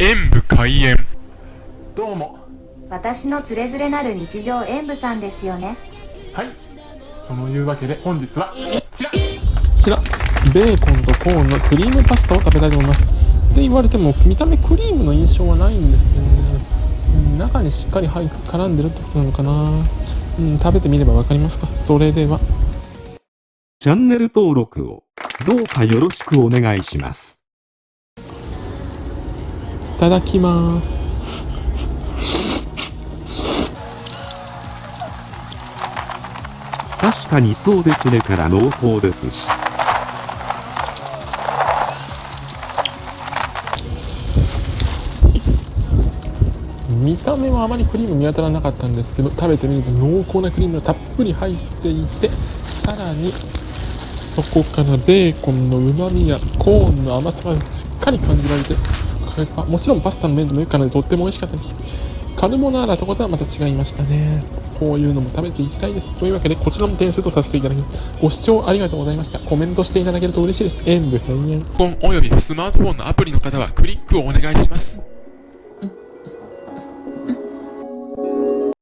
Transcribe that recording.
演武開演。どうも。私のつれづれなる日常演舞さんですよね。はい。そのいうわけで本日はこちら。こちら。ベーコンとコーンのクリームパスタを食べたいと思います。って言われても見た目クリームの印象はないんですね。うん中にしっかり入っ絡んでるってことなのかな。うん食べてみればわかりますか？それでは。チャンネル登録をどうかよろしくお願いします。いただきます確かにそうですねから濃厚ですし。見た目はあまりクリーム見当たらなかったんですけど食べてみると濃厚なクリームがたっぷり入っていてさらにそこからベーコンのうまみやコーンの甘さがしっかり感じられてもちろんパスタの麺でもよくかなでとっても美味しかったです。カルボナーラとことはまた違いましたね。こういうのも食べていきたいです。というわけでこちらも点数とさせていただきます。ご視聴ありがとうございました。コメントしていただけると嬉しいです。演武閉園。パソコンおよびスマートフォンのアプリの方はクリックをお願いします。